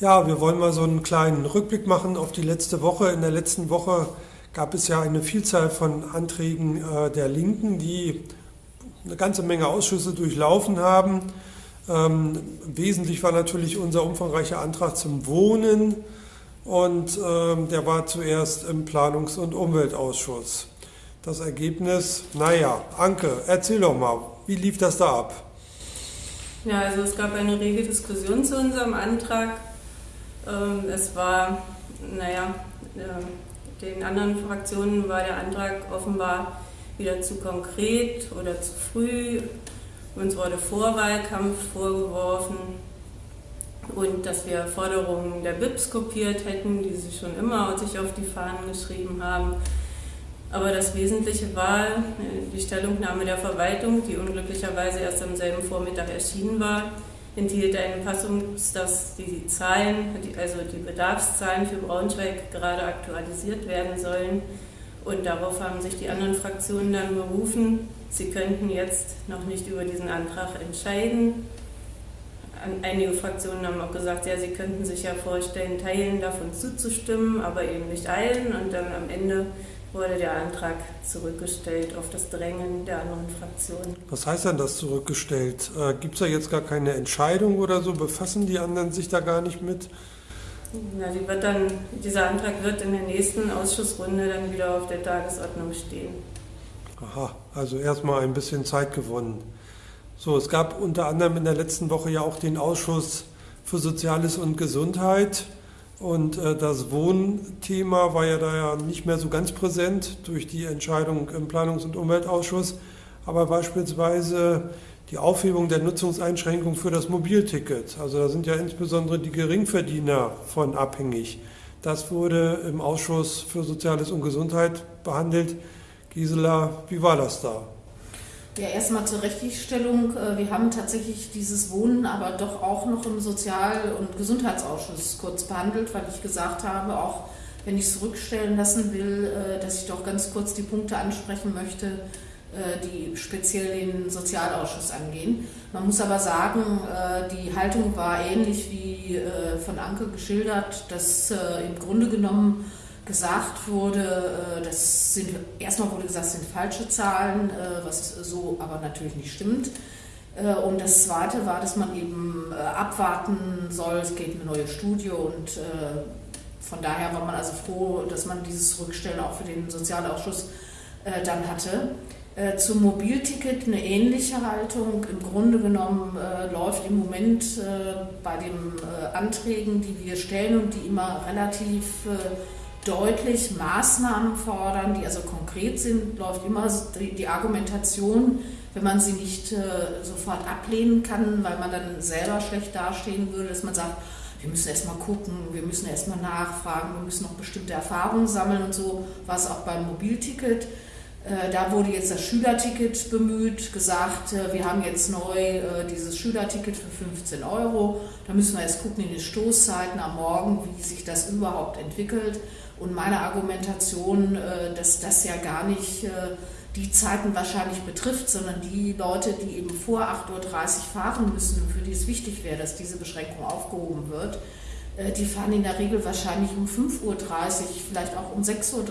Ja, wir wollen mal so einen kleinen Rückblick machen auf die letzte Woche. In der letzten Woche gab es ja eine Vielzahl von Anträgen äh, der Linken, die eine ganze Menge Ausschüsse durchlaufen haben. Ähm, wesentlich war natürlich unser umfangreicher Antrag zum Wohnen und ähm, der war zuerst im Planungs- und Umweltausschuss. Das Ergebnis, naja, Anke, erzähl doch mal, wie lief das da ab? Ja, also es gab eine rege Diskussion zu unserem Antrag. Ähm, es war, naja, äh, den anderen Fraktionen war der Antrag offenbar wieder zu konkret oder zu früh. Uns wurde Vorwahlkampf vorgeworfen und dass wir Forderungen der BIPs kopiert hätten, die sie schon immer sich auf die Fahnen geschrieben haben. Aber das Wesentliche war äh, die Stellungnahme der Verwaltung, die unglücklicherweise erst am selben Vormittag erschienen war, enthielt einen Passus, dass die Zahlen, also die Bedarfszahlen für Braunschweig gerade aktualisiert werden sollen. Und darauf haben sich die anderen Fraktionen dann berufen. Sie könnten jetzt noch nicht über diesen Antrag entscheiden. Einige Fraktionen haben auch gesagt, ja, sie könnten sich ja vorstellen, Teilen davon zuzustimmen, aber eben nicht allen. Und dann am Ende wurde der Antrag zurückgestellt auf das Drängen der anderen Fraktionen. Was heißt denn das zurückgestellt? Äh, Gibt es da jetzt gar keine Entscheidung oder so? Befassen die anderen sich da gar nicht mit? Na, die wird dann, dieser Antrag wird in der nächsten Ausschussrunde dann wieder auf der Tagesordnung stehen. Aha, also erstmal ein bisschen Zeit gewonnen. So, es gab unter anderem in der letzten Woche ja auch den Ausschuss für Soziales und Gesundheit. Und äh, das Wohnthema war ja da ja nicht mehr so ganz präsent durch die Entscheidung im Planungs- und Umweltausschuss. Aber beispielsweise die Aufhebung der Nutzungseinschränkung für das Mobilticket. Also da sind ja insbesondere die Geringverdiener von abhängig. Das wurde im Ausschuss für Soziales und Gesundheit behandelt. Gisela, wie war das da? Ja, erstmal zur Richtigstellung. Äh, wir haben tatsächlich dieses Wohnen aber doch auch noch im Sozial- und Gesundheitsausschuss kurz behandelt, weil ich gesagt habe, auch wenn ich es zurückstellen lassen will, äh, dass ich doch ganz kurz die Punkte ansprechen möchte, äh, die speziell den Sozialausschuss angehen. Man muss aber sagen, die Haltung war ähnlich wie von Anke geschildert, dass im Grunde genommen gesagt wurde, äh, das sind, erstmal wurde gesagt, das sind falsche Zahlen, äh, was so aber natürlich nicht stimmt. Äh, und das Zweite war, dass man eben abwarten soll, es geht eine neue Studie und von daher war man also froh, dass man dieses Rückstellen auch für den Sozialausschuss dann hatte. Zum Mobilticket eine ähnliche Haltung. Im Grunde genommen läuft im Moment bei den Anträgen, die wir stellen und die immer relativ deutlich Maßnahmen fordern, die also konkret sind, läuft immer die, Argumentation, wenn man sie nicht äh, sofort ablehnen kann, weil man dann selber schlecht dastehen würde, dass man sagt, wir müssen erstmal gucken, wir müssen erstmal nachfragen, wir müssen noch bestimmte Erfahrungen sammeln und so war es auch beim Mobilticket. Äh, da wurde jetzt das Schülerticket bemüht, gesagt, äh, wir haben jetzt neu äh, dieses Schülerticket für 15 Euro. Da müssen wir jetzt gucken in den Stoßzeiten am Morgen, wie sich das überhaupt entwickelt. Und meine Argumentation, dass das ja gar nicht die Zeiten wahrscheinlich betrifft, sondern die Leute, die eben vor 8.30 Uhr fahren müssen, für die es wichtig wäre, dass diese Beschränkung aufgehoben wird, die fahren in der Regel wahrscheinlich um 5.30 Uhr, vielleicht auch um 6.30 Uhr,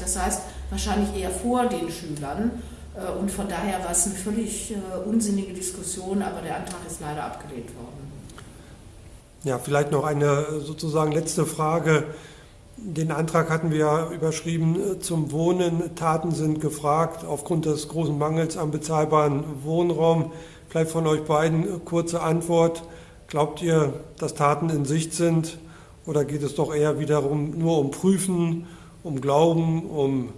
das heißt wahrscheinlich eher vor den Schülern. Und von daher war es eine völlig unsinnige Diskussion, aber der Antrag ist leider abgelehnt worden. Ja, vielleicht noch eine sozusagen letzte Frage. Den Antrag hatten wir überschrieben äh, zum Wohnen. Taten sind gefragt aufgrund des großen Mangels an bezahlbaren Wohnraum. Vielleicht von euch beiden äh, kurze Antwort. Glaubt ihr, dass Taten in Sicht sind oder geht es doch eher wiederum nur um Prüfen, um Glauben, um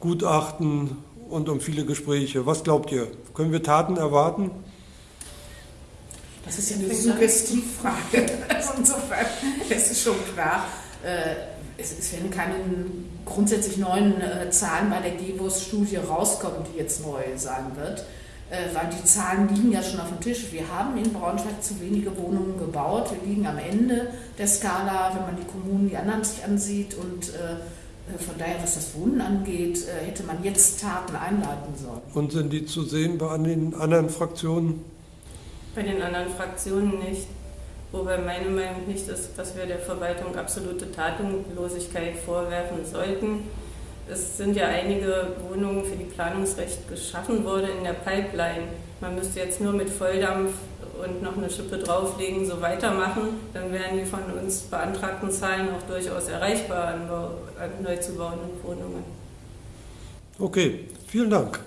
Gutachten und um viele Gespräche? Was glaubt ihr? Können wir Taten erwarten? Das ist ja eine Suggestivfrage. Insofern ist es schon klar. Äh, es, es werden keine grundsätzlich neuen äh, Zahlen bei der GEWOS-Studie rauskommen, die jetzt neu sein wird, äh, weil die Zahlen liegen ja schon auf dem Tisch. Wir haben in Braunschweig zu wenige Wohnungen gebaut. Wir liegen am Ende der Skala, wenn man die Kommunen, die anderen sich ansieht. Und äh von daher, was das Wohnen angeht, äh, hätte man jetzt Taten einleiten sollen. Und sind die zu sehen bei den anderen Fraktionen? Bei den anderen Fraktionen nicht. Wobei meine Meinung nicht ist, dass wir der Verwaltung absolute Tatenlosigkeit vorwerfen sollten. Es sind ja einige Wohnungen für die Planungsrecht geschaffen worden in der Pipeline. Man müsste jetzt nur mit Volldampf und noch eine Schippe drauflegen, so weitermachen, dann wären die von uns beantragten Zahlen auch durchaus erreichbar an, an neu zu bauenden Wohnungen. Okay, vielen Dank.